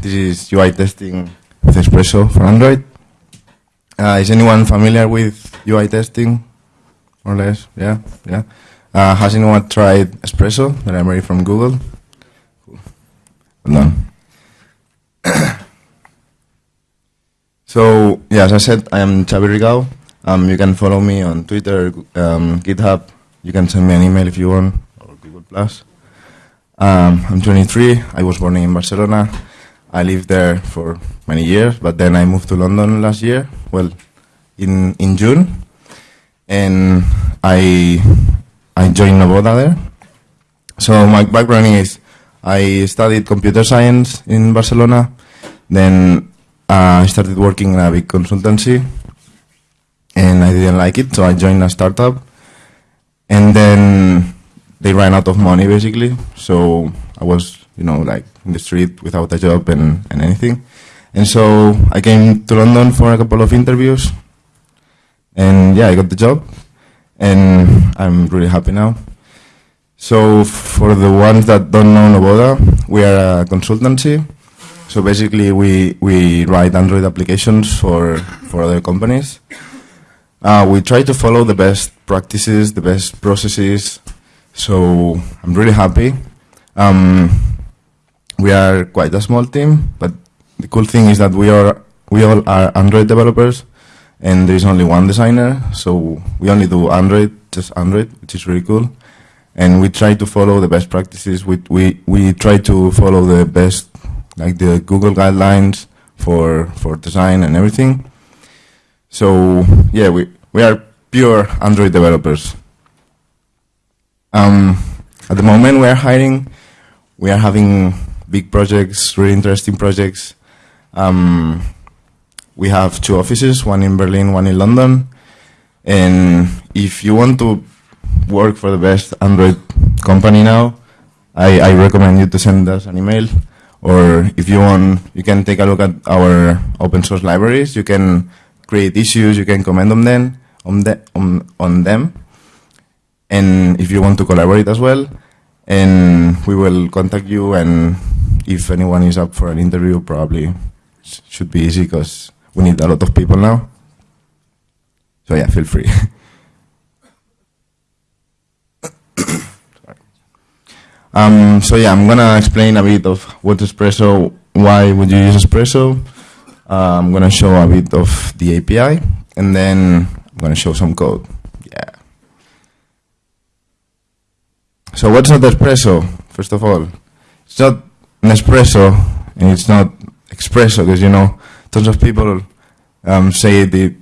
this is UI testing with Espresso for Android. Uh, is anyone familiar with UI testing? More or less, yeah, yeah. Uh, has anyone tried Espresso, the library from Google? Done. so, yeah, as I said, I am Xavi Rigau. Um, you can follow me on Twitter, um, GitHub. You can send me an email if you want, or Google Plus. Um, I'm 23. I was born in Barcelona. I lived there for many years, but then I moved to London last year. Well, in in June, and I I joined Novoda there. So my background is I studied computer science in Barcelona. Then uh, I started working in a big consultancy, and I didn't like it, so I joined a startup. And then they ran out of money basically. So I was, you know, like in the street without a job and, and anything. And so I came to London for a couple of interviews. And yeah, I got the job. And I'm really happy now. So for the ones that don't know Novoda, we are a consultancy. So basically we, we write Android applications for, for other companies. Uh, we try to follow the best practices, the best processes, so I'm really happy. Um, we are quite a small team, but the cool thing is that we are we all are Android developers, and there is only one designer. So we only do Android, just Android, which is really cool. And we try to follow the best practices. We we we try to follow the best, like the Google guidelines for for design and everything. So yeah, we we are pure Android developers. Um, at the moment, we are hiring. We are having big projects, really interesting projects. Um, we have two offices, one in Berlin, one in London. And if you want to work for the best Android company now, I, I recommend you to send us an email. Or if you want, you can take a look at our open source libraries. You can create issues, you can comment on them, on, the, on, on them and if you want to collaborate as well, and we will contact you, and if anyone is up for an interview, probably should be easy because we need a lot of people now. So yeah, feel free. um, so yeah, I'm gonna explain a bit of what Espresso, why would you use Espresso. Uh, I'm gonna show a bit of the API, and then I'm gonna show some code. Yeah. So what's not espresso? First of all, it's not Nespresso and it's not espresso because you know tons of people um, say it the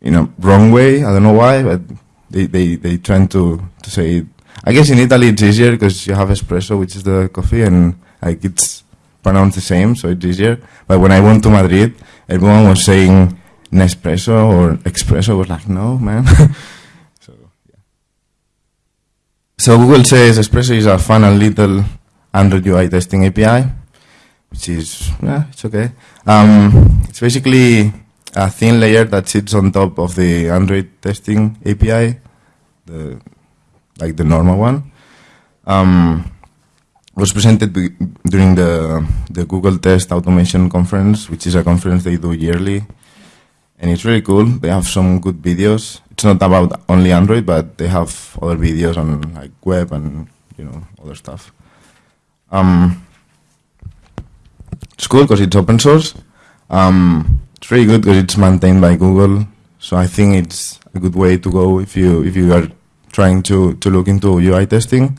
you know wrong way. I don't know why, but they they they trying to to say it. I guess in Italy it's easier because you have espresso, which is the coffee, and like it's pronounced the same, so it's easier. But when I went to Madrid, everyone was saying Nespresso or espresso. I was like, no, man. So Google says Espresso is a fun and little Android UI testing API, which is, yeah, it's okay. Um, it's basically a thin layer that sits on top of the Android testing API, the, like the normal one. Um, was presented during the, the Google Test Automation Conference, which is a conference they do yearly. And it's really cool. They have some good videos it's not about only Android, but they have other videos on like web and you know other stuff. Um, it's cool because it's open source. Um, it's really good because it's maintained by Google. So I think it's a good way to go if you if you are trying to to look into UI testing.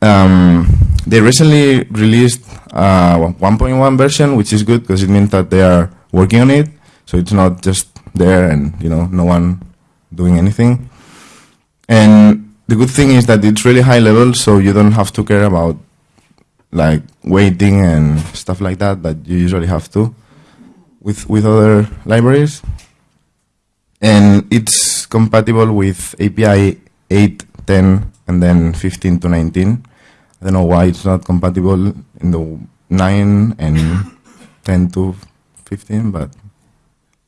Um, they recently released uh, 1.1 version, which is good because it means that they are working on it. So it's not just there and you know no one doing anything. And the good thing is that it's really high level, so you don't have to care about like waiting and stuff like that that you usually have to with with other libraries. And it's compatible with API 8, 10, and then 15 to 19. I don't know why it's not compatible in the 9 and 10 to 15, but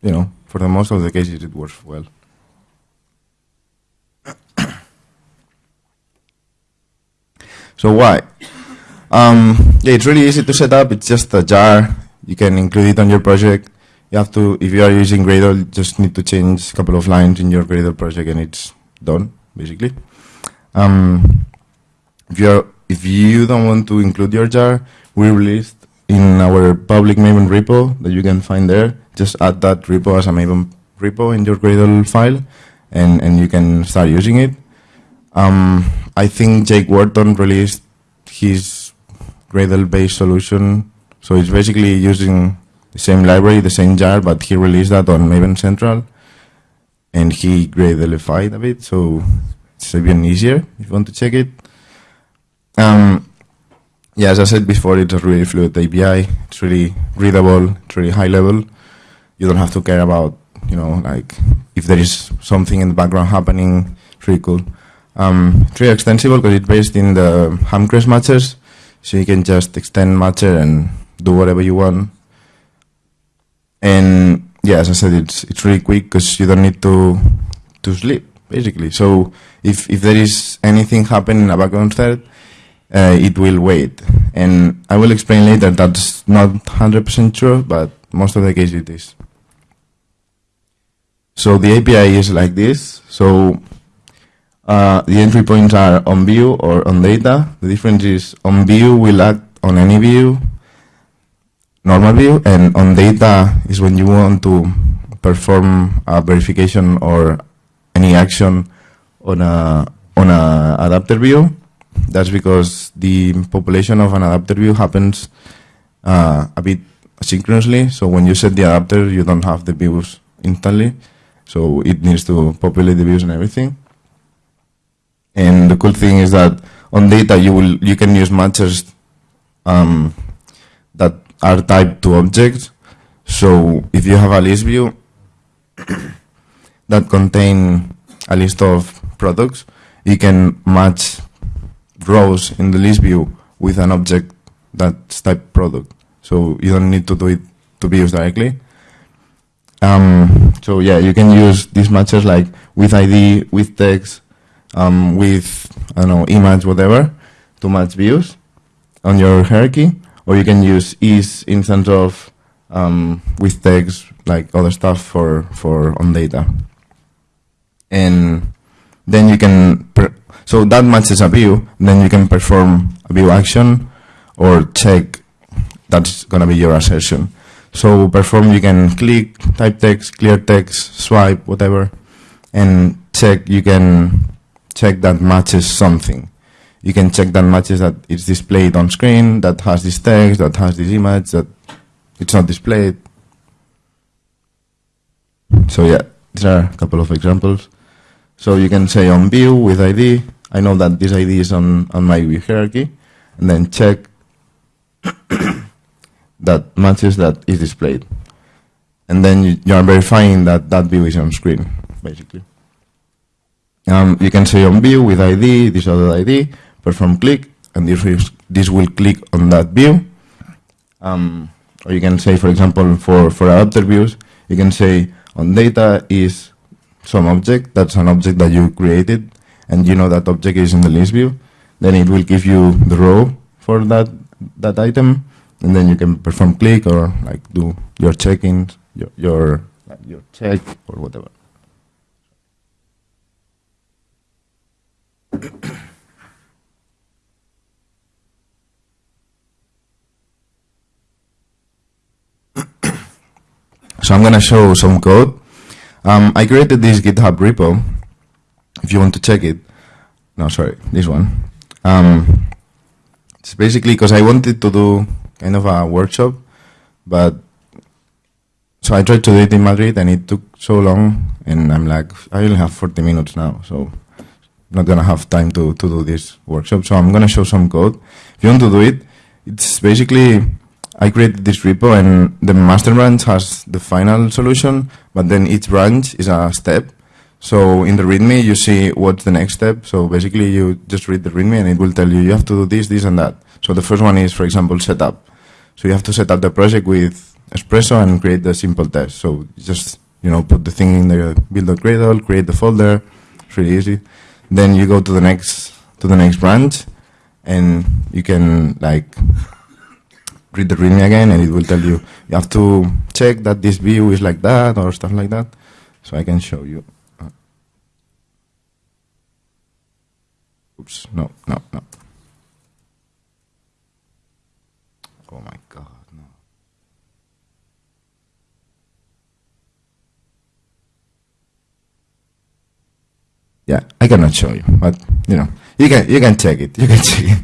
you know, for the most of the cases it works well. So why? Um, yeah, it's really easy to set up. It's just a jar. You can include it on your project. You have to, if you are using Gradle, you just need to change a couple of lines in your Gradle project and it's done, basically. Um, if you're if you don't want to include your jar, we released in our public Maven repo that you can find there. Just add that repo as a Maven repo in your Gradle file, and and you can start using it. Um, I think Jake Wharton released his Gradle-based solution, so it's basically using the same library, the same jar, but he released that on Maven Central, and he Gradleified a bit, so it's even easier if you want to check it. Um, yeah, as I said before, it's a really fluid API. It's really readable. It's really high level. You don't have to care about, you know, like if there is something in the background happening. It's really cool. Um, really extensible because it's based in the Hamcrest matches, so you can just extend matcher and do whatever you want. And yeah, as I said, it's it's really quick because you don't need to to sleep basically. So if if there is anything happening in a background thread, uh, it will wait. And I will explain later that's not 100% true, but most of the case it is. So the API is like this. So uh, the entry points are on view or on data. The difference is on view will act on any view, normal view, and on data is when you want to perform a verification or any action on a on a adapter view that's because the population of an adapter view happens uh, a bit asynchronously. So when you set the adapter, you don't have the views instantly. So it needs to populate the views and everything. And the cool thing is that on data, you will you can use matches um, that are typed to objects. So if you have a list view that contain a list of products, you can match rows in the list view with an object that's type product. So you don't need to do it to be used directly. Um, so yeah, you can use these matches like with ID, with text, um, with, I don't know, image, whatever, to match views on your hierarchy. Or you can use is instance of um, with tags, like other stuff for, for on data. And then you can so that matches a view, then you can perform a view action or check that's to be your assertion. So perform, you can click, type text, clear text, swipe, whatever, and check, you can check that matches something. You can check that matches that it's displayed on screen, that has this text, that has this image, that it's not displayed. So yeah, these are a couple of examples. So you can say on view with ID, I know that this ID is on, on my view hierarchy, and then check that matches that is displayed. And then you, you, are verifying that that view is on screen, basically. Um, you can say on view with ID, this other ID, perform click, and this, this will click on that view. Um, or you can say, for example, for, for adapter views, you can say on data is some object, that's an object that you created, and you know that object is in the list view, then it will give you the row for that that item, and then you can perform click or like do your checking, your your your check or whatever. so I'm gonna show some code. Um, I created this GitHub repo if you want to check it, no, sorry, this one. Um, it's basically because I wanted to do kind of a workshop, but so I tried to do it in Madrid and it took so long, and I'm like, I only have 40 minutes now, so not gonna have time to, to do this workshop. So I'm gonna show some code. If you want to do it, it's basically I created this repo and the master branch has the final solution, but then each branch is a step. So in the README, you see what's the next step. So basically, you just read the README and it will tell you you have to do this, this, and that. So the first one is, for example, setup. So you have to set up the project with Espresso and create the simple test. So just you know put the thing in the build.gradle, create the folder. It's really easy. Then you go to the next to the next branch, and you can like read the readme again, and it will tell you you have to check that this view is like that or stuff like that. So I can show you. Uh, oops, no, no, no. Oh my god, no. Yeah, I cannot show you, but you know, you can you can check it. You can check it.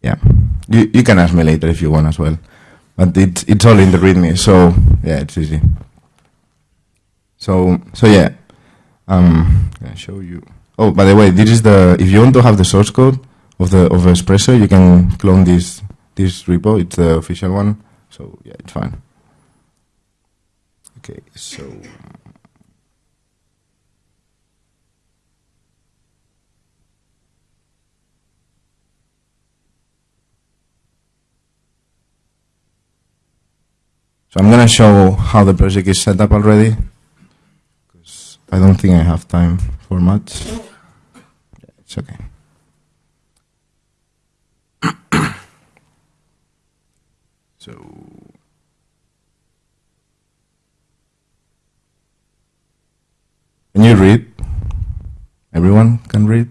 Yeah, you you can ask me later if you want as well, but it's it's all in the README, so yeah, it's easy. So so yeah, um, can I show you? Oh, by the way, this is the if you want to have the source code of the of Espresso, you can clone this this repo. It's the official one, so yeah, it's fine. Okay, so. So I'm gonna show how the project is set up already, because I don't think I have time for much. It's okay. So can you read? Everyone can read?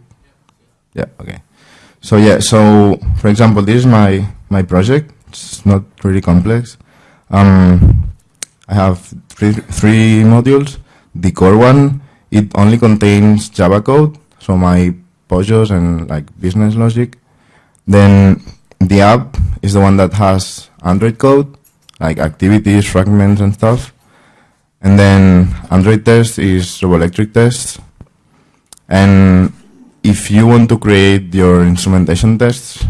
Yeah, okay. So yeah, so for example, this is my my project. It's not really complex. Um, I have three, three modules. The core one, it only contains Java code, so my POJOs and like business logic. Then the app is the one that has Android code, like activities, fragments, and stuff. And then Android test is Robolectric test. And if you want to create your instrumentation tests,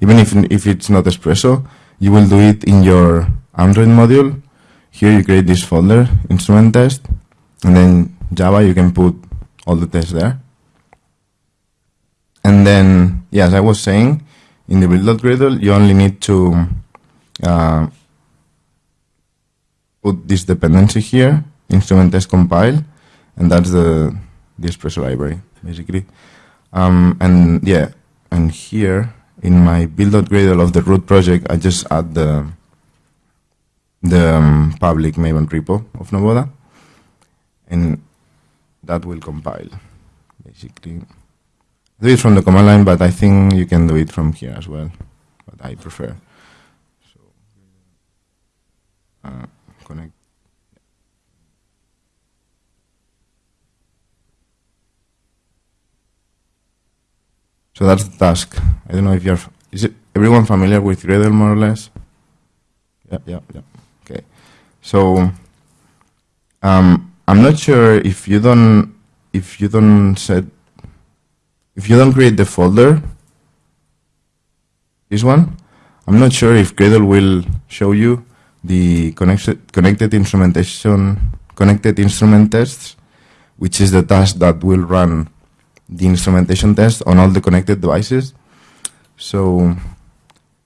even if, if it's not Espresso, you will do it in your Android module. Here you create this folder, instrument test, and then Java, you can put all the tests there. And then, yeah, as I was saying, in the build.gradle, you only need to uh, put this dependency here, instrument test compile, and that's the, the Espresso library, basically. Um, and yeah, and here in my build.gradle of the root project, I just add the the um, public Maven repo of Novoda, and that will compile, basically. Do it from the command line, but I think you can do it from here as well, but I prefer. So, connect. So that's the task. I don't know if you're, is it everyone familiar with Gradle more or less? Yeah, yeah, yeah. Okay. So, um, I'm not sure if you don't, if you don't set, if you don't create the folder, this one, I'm not sure if Gradle will show you the connected, instrumentation, connected instrument tests, which is the task that will run the instrumentation test on all the connected devices. So,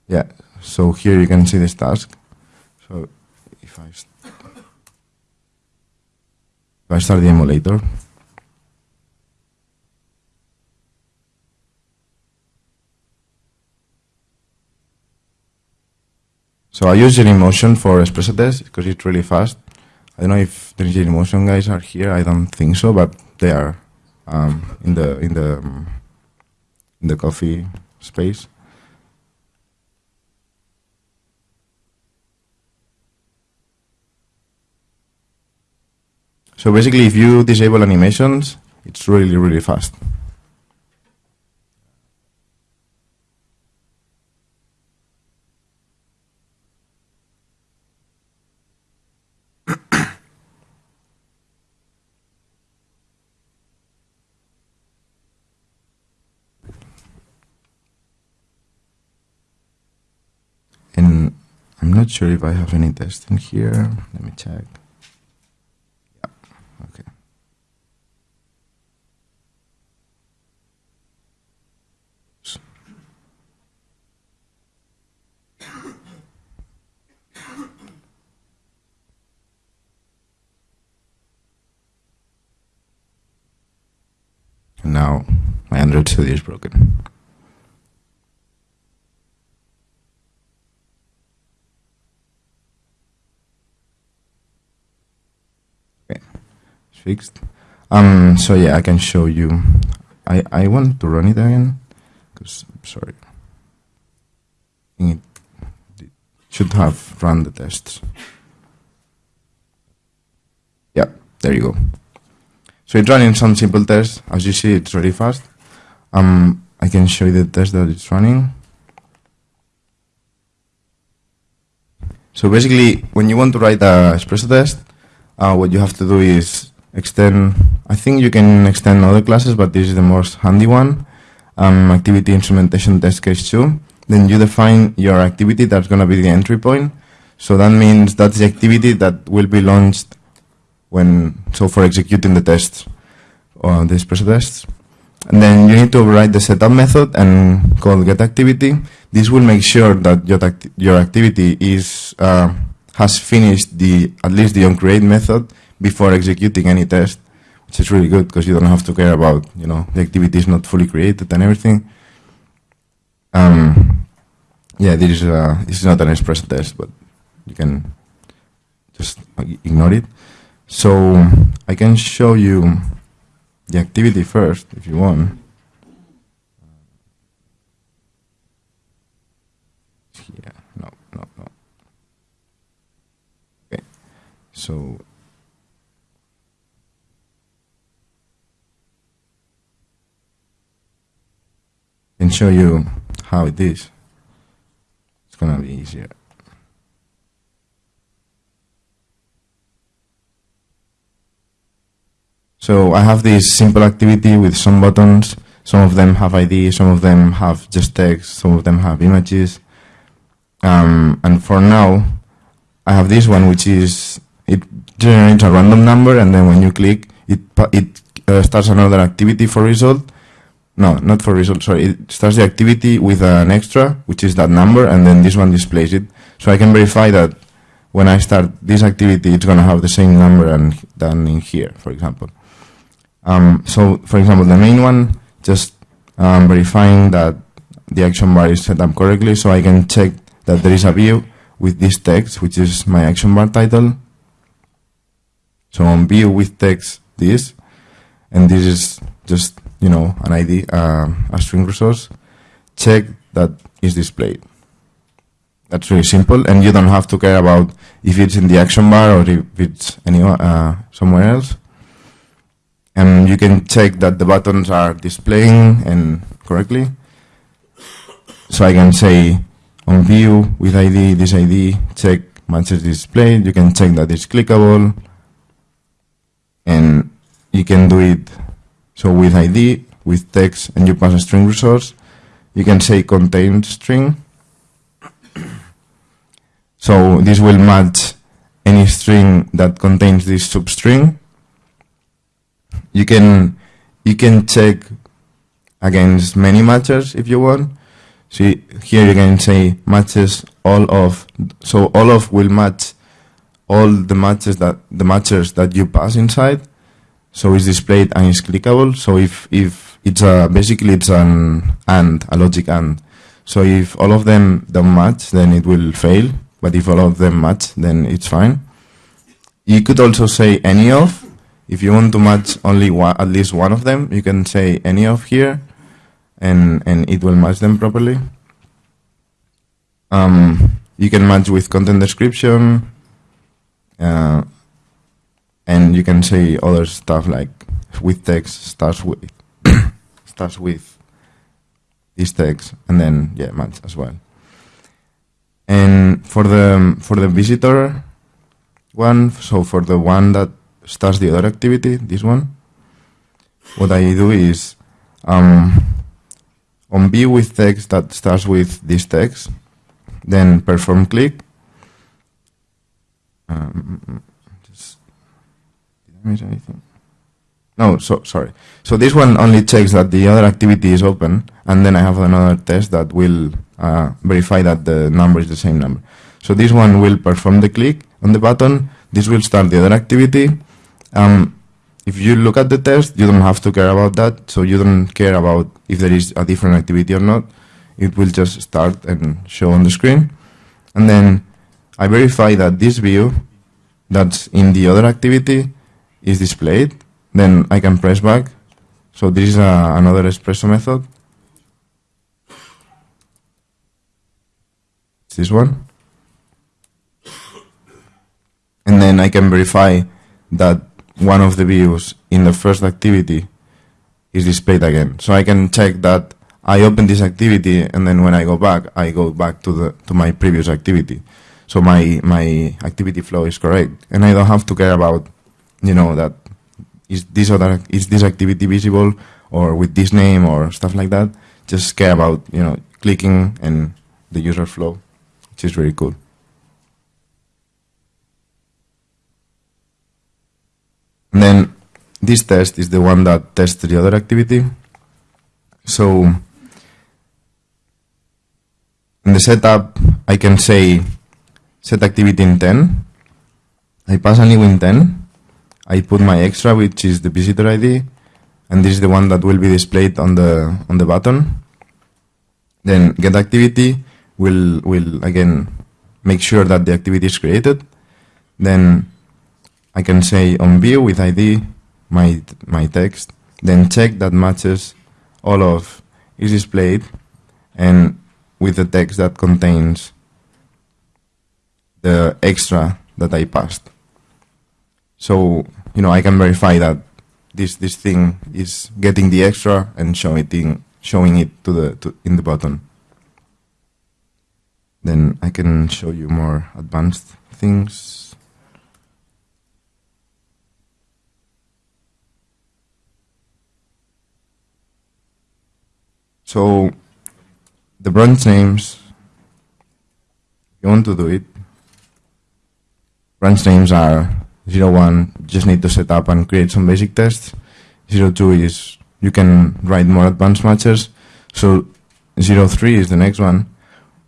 yeah, so here you can see this task. So if I, if I start the emulator, So I use Genymotion for Espresso test because it's really fast. I don't know if the Genymotion guys are here. I don't think so, but they are um, in the in the um, in the coffee space. So basically, if you disable animations, it's really really fast. and I'm not sure if I have any testing here. Let me check. Yeah, okay. And now my Android studio is broken. Fixed. Um, so yeah, I can show you. I, I want to run it again, because, sorry. It should have run the tests. Yeah, there you go. So it's running some simple tests. As you see, it's really fast. Um, I can show you the test that it's running. So basically, when you want to write a espresso test, uh, what you have to do is extend, I think you can extend other classes, but this is the most handy one, um, activity instrumentation test case 2. Then you define your activity, that's going to be the entry point. So that means that's the activity that will be launched when, so for executing the tests, or the espresso tests. And then you need to override the setup method and call get activity. This will make sure that your, your activity is, uh, has finished the, at least the onCreate method before executing any test, which is really good because you don't have to care about, you know, the activity is not fully created and everything. Um, yeah, this is, uh, this is not an espresso test, but you can just ignore it. So I can show you the activity first if you want. Yeah, no, no, no. Okay, so I can show you how it is. It's gonna be easier. So I have this simple activity with some buttons. Some of them have ID, some of them have just text, some of them have images. Um, and for now, I have this one, which is, it generates a random number, and then when you click, it, it uh, starts another activity for result. No, not for result, sorry. It starts the activity with an extra, which is that number, and then this one displays it. So I can verify that when I start this activity, it's going to have the same number and, than in here, for example. Um, so, for example, the main one, just um, verifying that the action bar is set up correctly, so I can check that there is a view with this text, which is my action bar title. So on view with text this, and this is just, you know, an ID, uh, a string resource, check that is displayed. That's really simple, and you don't have to care about if it's in the action bar or if it's anywhere, uh, somewhere else and you can check that the buttons are displaying and correctly. So I can say on view with ID, this ID, check matches displayed. You can check that it's clickable, and you can do it. So with ID, with text, and you pass a string resource, you can say contain string. So this will match any string that contains this substring you can you can check against many matches if you want. See here you can say matches all of so all of will match all the matches that the matches that you pass inside. So it's displayed and it's clickable. So if if it's a basically it's an and a logic and. So if all of them don't match, then it will fail. But if all of them match, then it's fine. You could also say any of, if you want to match only one, at least one of them, you can say any of here, and, and it will match them properly. Um, you can match with content description, uh, and you can say other stuff like with text starts with starts with this text, and then yeah, match as well. And for the for the visitor one, so for the one that starts the other activity, this one, what I do is um, on view with text that starts with this text, then perform click. Um, No, so sorry. So this one only checks that the other activity is open, and then I have another test that will uh, verify that the number is the same number. So this one will perform the click on the button. This will start the other activity, um, if you look at the test, you don't have to care about that. So you don't care about if there is a different activity or not. It will just start and show on the screen. And then I verify that this view that's in the other activity is displayed. Then I can press back. So this is another espresso method. It's this one. And then I can verify that one of the views in the first activity is displayed again. So I can check that I open this activity and then when I go back, I go back to the to my previous activity. So my my activity flow is correct, and I don't have to care about, you know, that is this other is this activity visible or with this name or stuff like that. Just care about you know clicking and the user flow, which is very cool. And then this test is the one that tests the other activity. So in the setup, I can say set activity intent. I pass a new intent. I put my extra, which is the visitor ID, and this is the one that will be displayed on the on the button. Then get activity will will again make sure that the activity is created. Then I can say on view with ID my my text. Then check that matches all of is displayed, and with the text that contains the extra that I passed. So, you know, I can verify that this this thing is getting the extra and showing it showing it to the to, in the button. Then I can show you more advanced things. So the branch names, you want to do it, branch names are 01, just need to set up and create some basic tests. 02 is you can write more advanced matches. So 03 is the next one,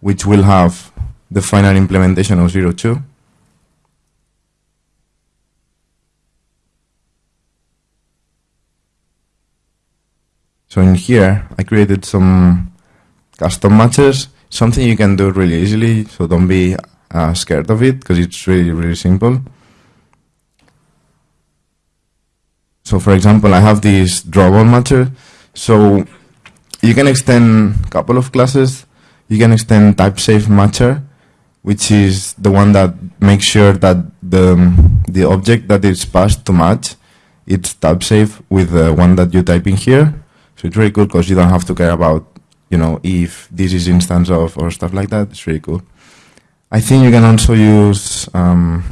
which will have the final implementation of 02. So in here, I created some custom matches, something you can do really easily, so don't be uh, scared of it, because it's really, really simple. So for example, I have this drawable matcher, so you can extend a couple of classes. You can extend type safe matcher, which is the one that makes sure that the, the object that is passed to match, it's type safe with the one that you type in here. So it's very good because you don't have to care about you know, if this is instance of or stuff like that, it's really cool. I think you can also use um,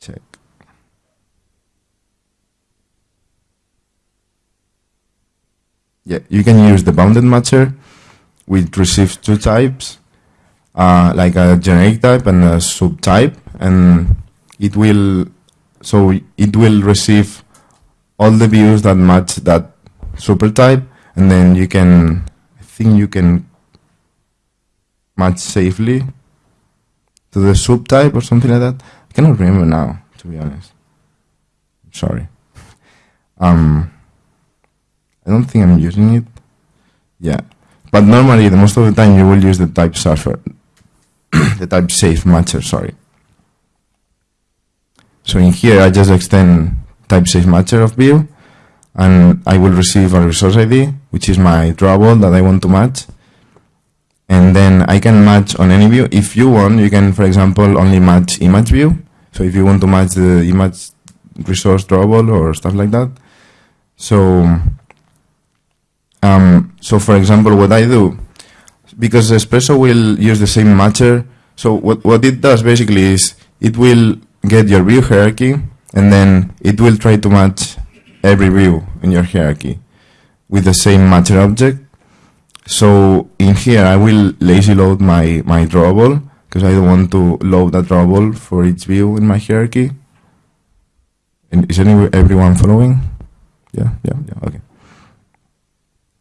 check. Yeah, you can use the bounded matcher, which receives two types, uh, like a generic type and a subtype, and it will so it will receive all the views that match that super type and then you can I think you can match safely to the subtype or something like that. I cannot remember now to be honest. Sorry. Um I don't think I'm using it yeah but normally the most of the time you will use the type surfer the type safe matcher sorry so in here, I just extend type safe matcher of view, and I will receive a resource ID, which is my drawable that I want to match. And then I can match on any view. If you want, you can, for example, only match image view. So if you want to match the image resource drawable or stuff like that. So, um, so for example, what I do, because Espresso will use the same matcher, so what, what it does basically is it will get your view hierarchy, and then it will try to match every view in your hierarchy with the same matcher object. So in here, I will lazy load my, my drawable because I don't want to load a drawable for each view in my hierarchy. And is any, everyone following? Yeah, yeah, yeah, okay.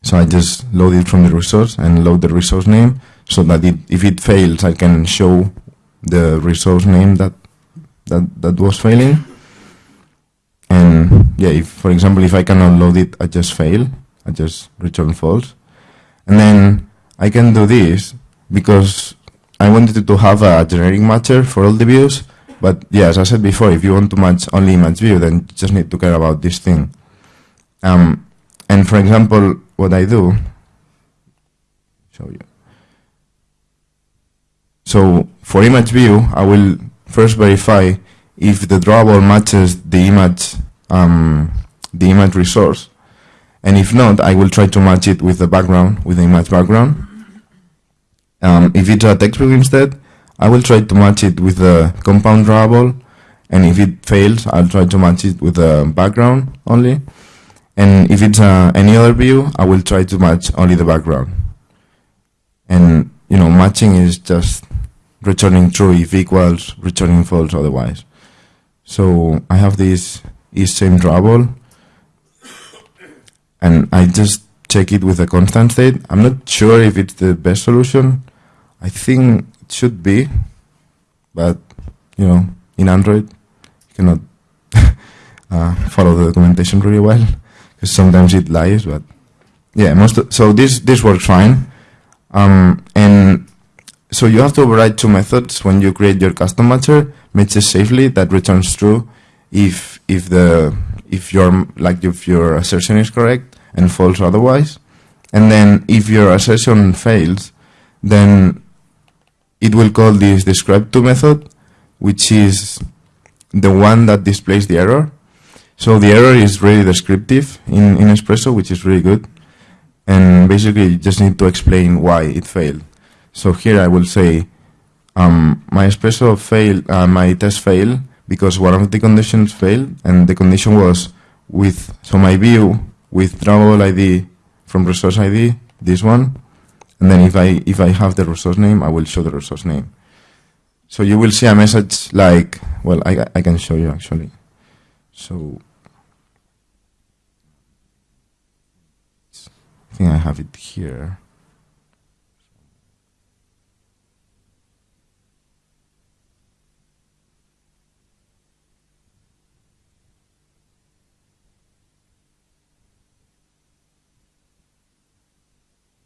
So I just load it from the resource and load the resource name. so that it, if it fails, I can show the resource name that that that was failing. And yeah, if for example, if I cannot load it, I just fail. I just return false. And then I can do this because I wanted to have a generic matcher for all the views. But yeah, as I said before, if you want to match only image view, then you just need to care about this thing. Um, and for example, what I do, show you. So for image view, I will first verify if the drawable matches the image, um, the image resource. And if not, I will try to match it with the background, with the image background. Um, if it's a text view instead, I will try to match it with the compound drawable. And if it fails, I'll try to match it with the background only. And if it's uh, any other view, I will try to match only the background. And, you know, matching is just returning true if equals, returning false otherwise. So I have this is same drawable, and I just check it with a constant state. I'm not sure if it's the best solution. I think it should be, but you know, in Android, you cannot uh, follow the documentation really well sometimes it lies. But yeah, most of, so this this works fine. Um, and so you have to override two methods when you create your custom matcher, matches safely that returns true if if the if your like if your assertion is correct and false otherwise. And then if your assertion fails, then it will call this describe to method, which is the one that displays the error. So the error is really descriptive in, in Espresso, which is really good. And basically, you just need to explain why it failed. So here I will say, um, my Espresso failed, uh, my test failed because one of the conditions failed, and the condition was with, so my view with drawable ID from resource ID, this one, and then if I, if I have the resource name, I will show the resource name. So you will see a message like, well, I, I can show you actually. So I think I have it here.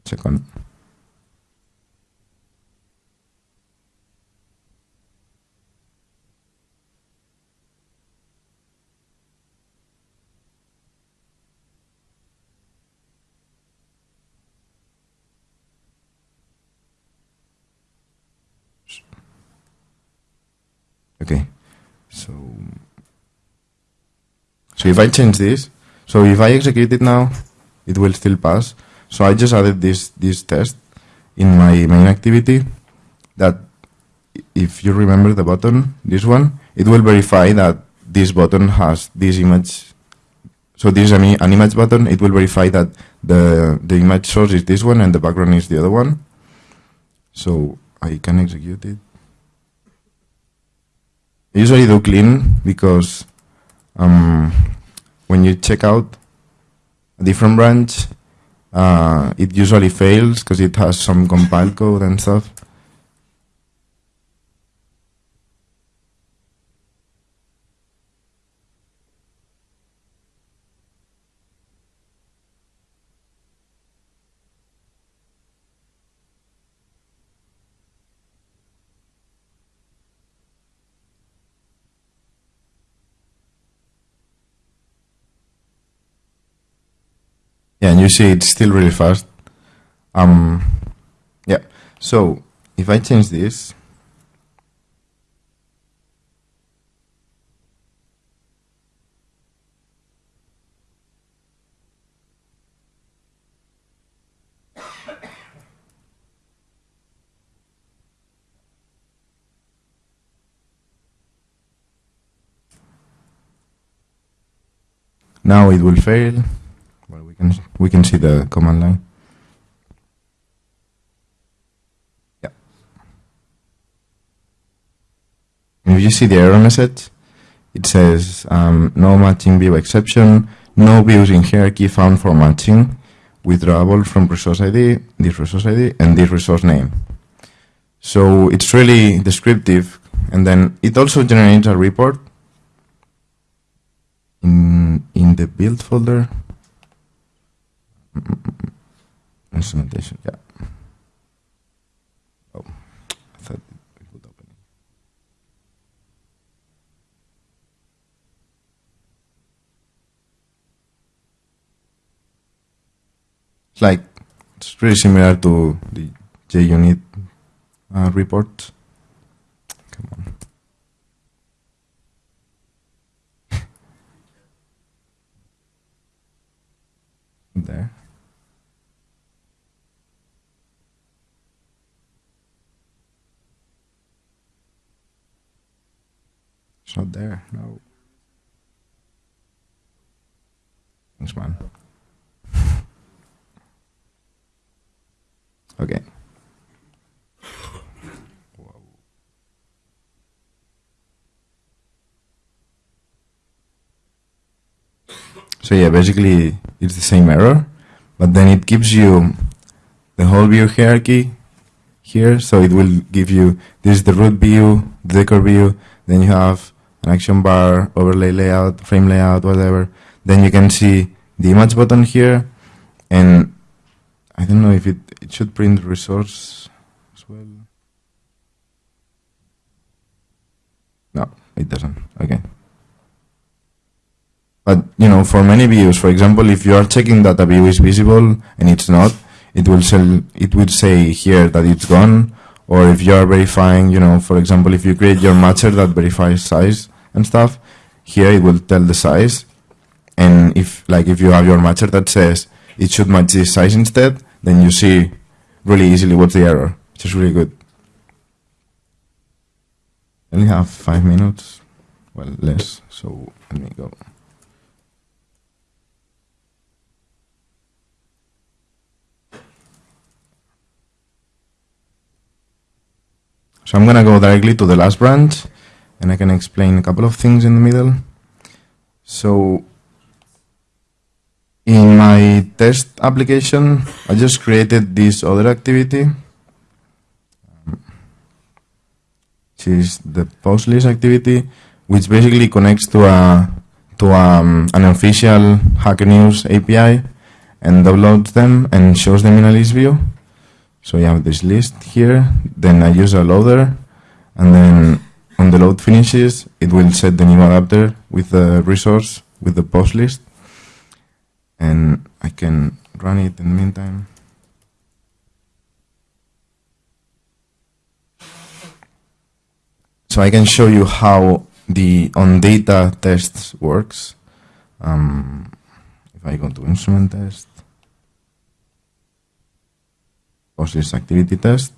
Second. Okay, so so if I change this, so if I execute it now, it will still pass. So I just added this this test in my main activity that if you remember the button, this one, it will verify that this button has this image. So this is an, an image button. It will verify that the the image source is this one and the background is the other one. So I can execute it. I usually do clean because um, when you check out a different branch, uh, it usually fails because it has some compile code and stuff. Yeah, and you see it's still really fast. Um, yeah, so if I change this, now it will fail can we can see the command line. Yeah. if you see the error message, it says um, no matching view exception, no views in hierarchy found for matching, withdrawable from resource ID, this resource ID, and this resource name. So it's really descriptive, and then it also generates a report in in the build folder. Instrumentation, yeah. Oh, I thought it would open. It's like it's pretty similar to the JUnit uh, report. Come on. there. It's not there. No. Thanks, man. okay. So yeah, basically it's the same error, but then it gives you the whole view hierarchy here. So it will give you this is the root view, the decor view. Then you have an action bar, overlay layout, frame layout, whatever. Then you can see the image button here, and I don't know if it it should print resource as well. No, it doesn't. Okay. But you know, for many views, for example, if you are checking that a view is visible and it's not, it will sell, it will say here that it's gone. Or if you are verifying, you know, for example, if you create your matcher that verifies size and stuff, here it will tell the size. And if like if you have your matcher that says it should match this size instead, then you see really easily what's the error, which is really good. I only have five minutes, well less, so let me go. So I'm gonna go directly to the last branch and I can explain a couple of things in the middle. So in my test application, I just created this other activity, which is the post list activity, which basically connects to a to um, an official Hacker News API and downloads them and shows them in a list view. So you have this list here, then I use a loader, and then when the load finishes, it will set the new adapter with the resource, with the post list, and I can run it in the meantime. So I can show you how the on data tests works. Um, if I go to instrument test, post list activity test.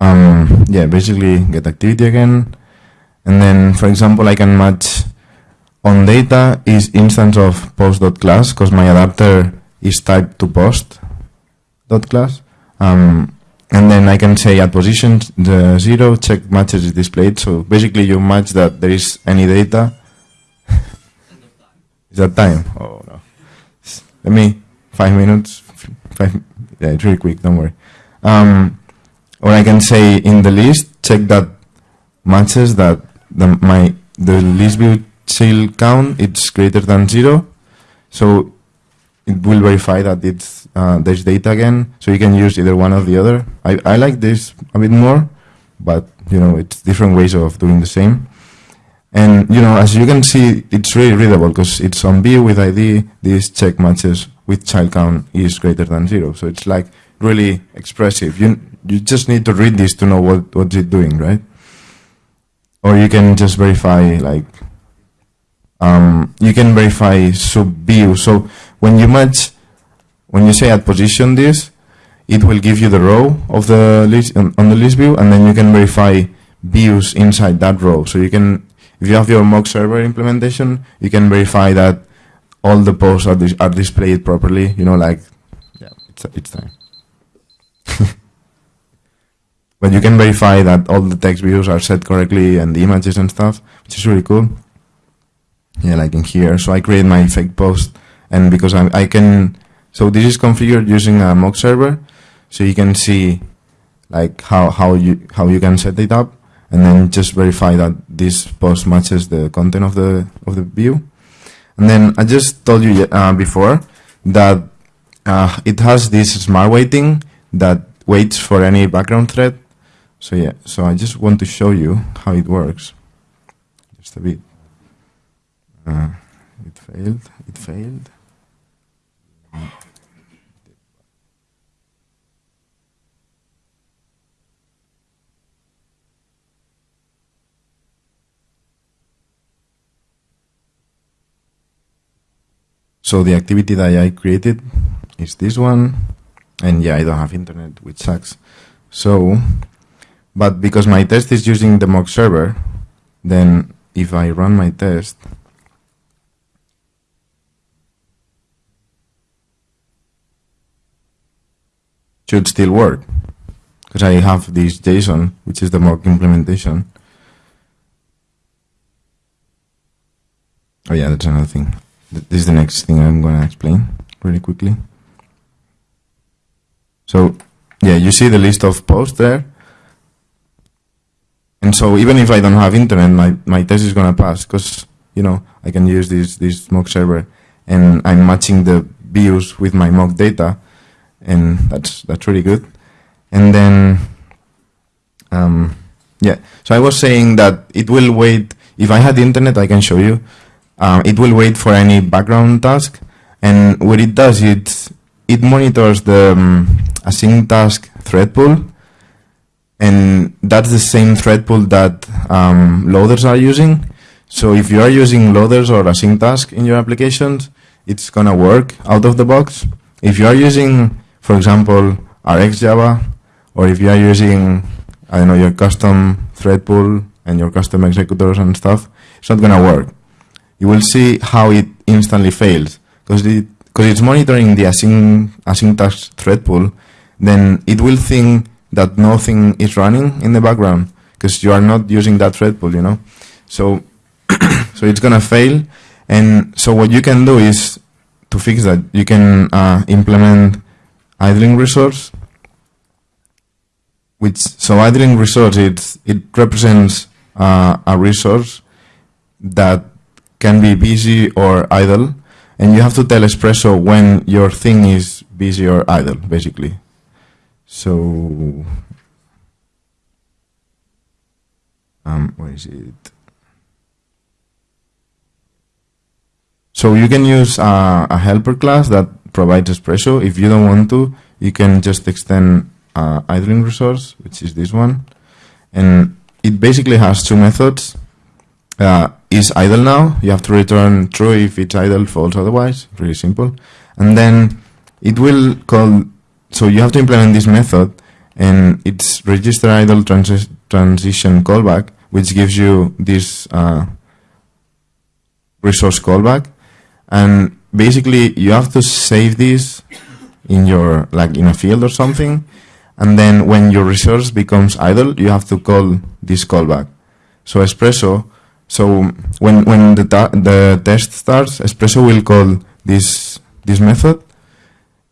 Um, yeah, basically get activity again. And then, for example, I can match on data is instance of post.class because my adapter is typed to post.class. Um, and then I can say at position the zero check matches is displayed. So basically you match that there is any data. is that time? Oh no. Let me, five minutes, five, yeah, it's really quick, don't worry. Um, or I can say in the list, check that matches that the, my, the list view child count, it's greater than zero. So it will verify that it's, uh, there's data again. So you can use either one or the other. I, I like this a bit more, but you know, it's different ways of doing the same. And you know, as you can see, it's really readable because it's on view with ID. This check matches with child count is greater than zero. So it's like really expressive. You you just need to read this to know what what's it doing, right? Or you can just verify like um, you can verify sub view. So when you match, when you say at position this, it will give you the row of the list on, on the list view, and then you can verify views inside that row. So you can if you have your mock server implementation, you can verify that all the posts are, dis are displayed properly. You know, like, yeah, it's, it's time. But you can verify that all the text views are set correctly and the images and stuff, which is really cool. Yeah, like in here. So I create my fake post, and because I, I can, so this is configured using a mock server. so you can see like how, how you how you can set it up and then just verify that this post matches the content of the of the view. And then I just told you uh, before that uh, it has this smart waiting that waits for any background thread. So yeah, so I just want to show you how it works. Just a bit. Uh, it failed. It failed. So the activity that I created is this one. And yeah, I don't have internet, which sucks. So, but because my test is using the mock server, then if I run my test, should still work because I have this JSON, which is the mock implementation. Oh yeah, that's another thing. This is the next thing I'm going to explain really quickly. So yeah, you see the list of posts there. And so even if I don't have internet, my, my test is going to pass because, you know, I can use this, this mock server. And I'm matching the views with my mock data and that's, that's really good. And then, um, yeah, so I was saying that it will wait, if I had internet, I can show you, um, it will wait for any background task. And what it does, it, it monitors the um, async task thread pool and that's the same thread pool that um, loaders are using. So if you are using loaders or async task in your applications, it's gonna work out of the box. If you are using, for example, RxJava, or if you are using, I don't know, your custom thread pool and your custom executors and stuff, it's not gonna work. You will see how it instantly fails because it it's monitoring the async async task thread pool then it will think that nothing is running in the background because you are not using that thread pool, you know. So, so it's gonna fail. And so what you can do is to fix that, you can uh, implement idling resource, which so idling resource it it represents uh, a resource that can be busy or idle, and you have to tell Espresso when your thing is busy or idle, basically. So, um, where is it? So you can use uh, a helper class that provides espresso. If you don't want to, you can just extend uh, idling resource, which is this one. And it basically has two methods. Uh, is idle now, you have to return true if it's idle, false otherwise, really simple. And then it will call so you have to implement this method and it's register idle transi transition callback, which gives you this uh, resource callback. And basically you have to save this in your, like in a field or something. And then when your resource becomes idle, you have to call this callback. So Espresso, so when, when the, the test starts, Espresso will call this, this method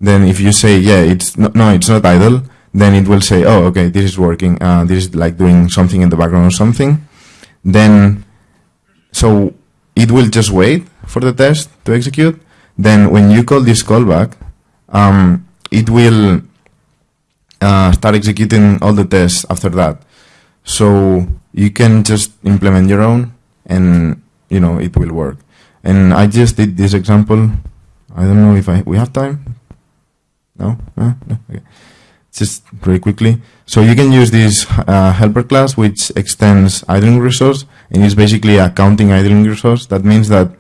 then if you say, yeah, it's no, no, it's not idle, then it will say, oh, okay, this is working. Uh, this is like doing something in the background or something. Then, so it will just wait for the test to execute. Then when you call this callback, um, it will uh, start executing all the tests after that. So you can just implement your own and, you know, it will work. And I just did this example. I don't know if I, we have time no? no? Okay. Just very quickly. So you can use this uh, helper class which extends idling resource and is basically a counting idling resource. That means that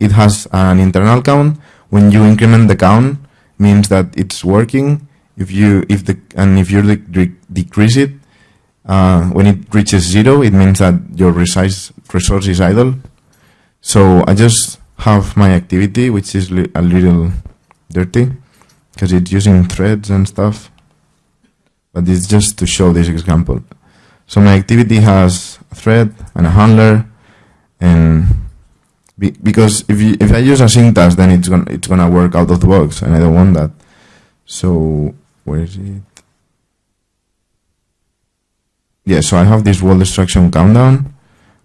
it has an internal count. When you increment the count, means that it's working. If you if the and if you de decrease it, uh, when it reaches zero, it means that your resize resource is idle. So I just have my activity, which is li a little dirty because it's using threads and stuff. But it's just to show this example. So my activity has a thread and a handler, and be, because if you, if I use async task, then it's gonna it's gonna work out of the box, and I don't want that. So where is it? Yeah, so I have this wall destruction countdown,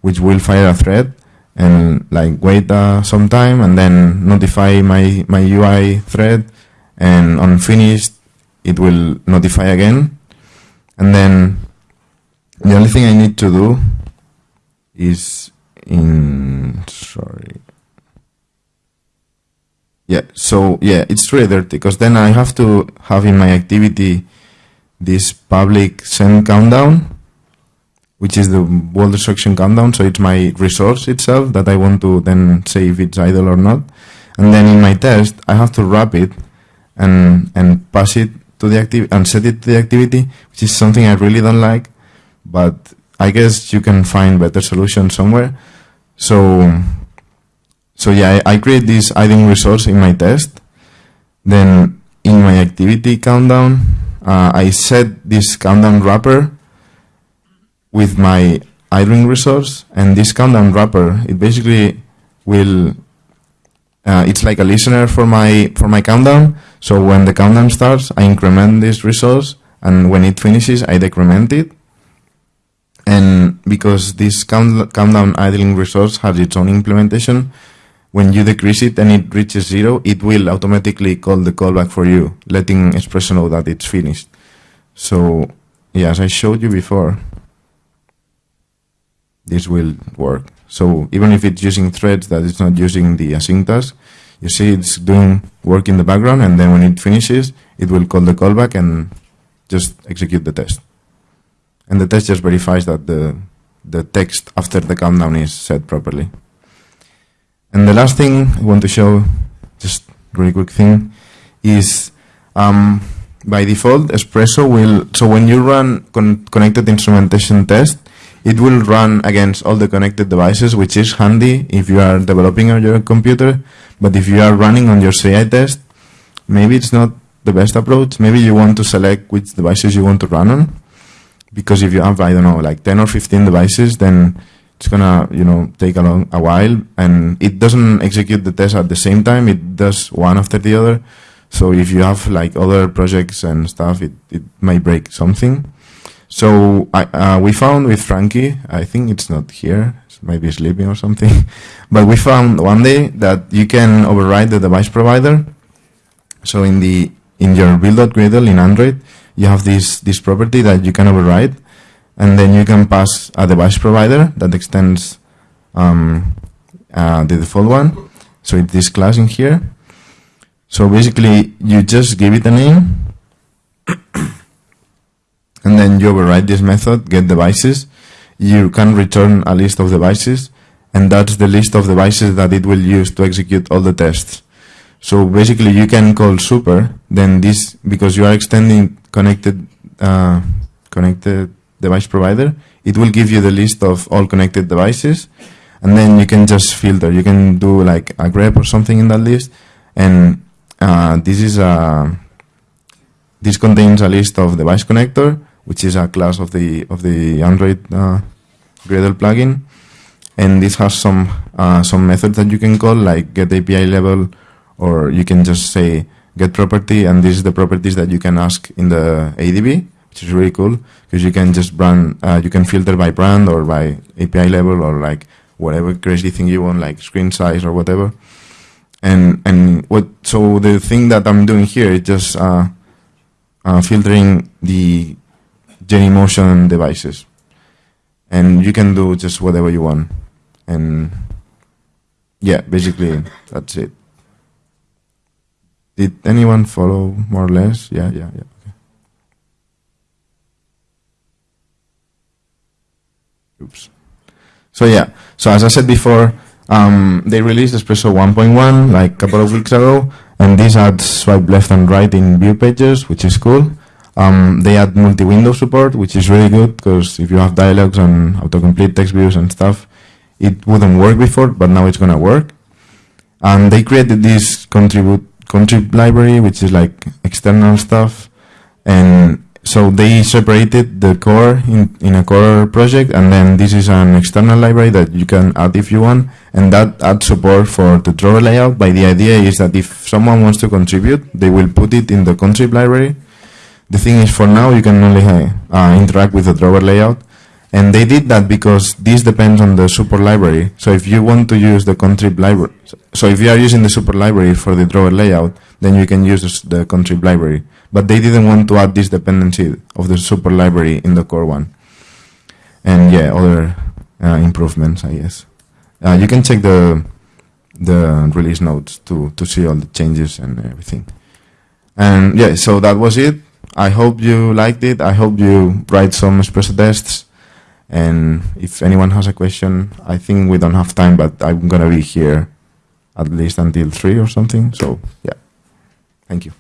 which will fire a thread and like wait uh, some time and then notify my, my UI thread and on finished it will notify again and then the only thing I need to do is in sorry yeah so yeah it's really dirty because then I have to have in my activity this public send countdown which is the wall destruction countdown. So it's my resource itself that I want to then say if it's idle or not. And then in my test, I have to wrap it and and pass it to the activity and set it to the activity, which is something I really don't like. But I guess you can find better solutions somewhere. So so yeah, I, I create this idling resource in my test. Then in my activity countdown, uh, I set this countdown wrapper with my idling resource and this countdown wrapper, it basically will, uh, it's like a listener for my, for my countdown. So when the countdown starts, I increment this resource and when it finishes, I decrement it. And because this count, countdown idling resource has its own implementation, when you decrease it and it reaches zero, it will automatically call the callback for you, letting Espresso know that it's finished. So, yeah, as I showed you before, this will work. So even if it's using threads that it's not using the async task, you see it's doing work in the background and then when it finishes, it will call the callback and just execute the test. And the test just verifies that the, the text after the countdown is set properly. And the last thing I want to show, just really quick thing, is um, by default, Espresso will, so when you run con connected instrumentation test, it will run against all the connected devices, which is handy if you are developing on your computer. But if you are running on your CI test, maybe it's not the best approach. Maybe you want to select which devices you want to run on. Because if you have, I don't know, like 10 or 15 devices, then it's gonna, you know, take a long, a while and it doesn't execute the test at the same time. It does one after the other. So if you have like other projects and stuff, it, it might break something. So I, uh, we found with Frankie, I think it's not here, it might be sleeping or something, but we found one day that you can override the device provider. So in the in your build.gradle in Android, you have this this property that you can override, and then you can pass a device provider that extends um, uh, the default one. So it's this class in here. So basically, you just give it a name and then you override this method, get devices, you can return a list of devices, and that's the list of devices that it will use to execute all the tests. So basically you can call super, then this, because you are extending connected, uh, connected device provider, it will give you the list of all connected devices, and then you can just filter. You can do like a grep or something in that list, and uh, this is a, this contains a list of device connector, which is a class of the of the Android uh, Gradle plugin, and this has some uh, some methods that you can call like get API level, or you can just say get property, and this is the properties that you can ask in the ADB, which is really cool because you can just brand, uh, you can filter by brand or by API level or like whatever crazy thing you want, like screen size or whatever. And and what so the thing that I'm doing here is just uh, uh, filtering the Genymotion devices. And you can do just whatever you want. And yeah, basically that's it. Did anyone follow more or less? Yeah, yeah, yeah. Okay. Oops. So yeah, so as I said before, um, they released Espresso 1.1 like a couple of weeks ago, and this adds swipe left and right in view pagers, which is cool. Um, they add multi-window support, which is really good because if you have dialogues and autocomplete text views and stuff, it wouldn't work before, but now it's gonna work. And they created this contribute contrib library, which is like external stuff. And so they separated the core in, in a core project, and then this is an external library that you can add if you want, and that adds support for the drawer layout. But the idea is that if someone wants to contribute, they will put it in the contrib library, the thing is, for now, you can only uh, interact with the drawer layout. And they did that because this depends on the support library. So if you want to use the contrib library, so if you are using the support library for the drawer layout, then you can use the contrib library. But they didn't want to add this dependency of the support library in the core one. And yeah, other uh, improvements, I guess. Uh, you can check the the release notes to to see all the changes and everything. And yeah, so that was it. I hope you liked it. I hope you write some espresso tests. And if anyone has a question, I think we don't have time, but I'm gonna be here at least until three or something. So yeah, thank you.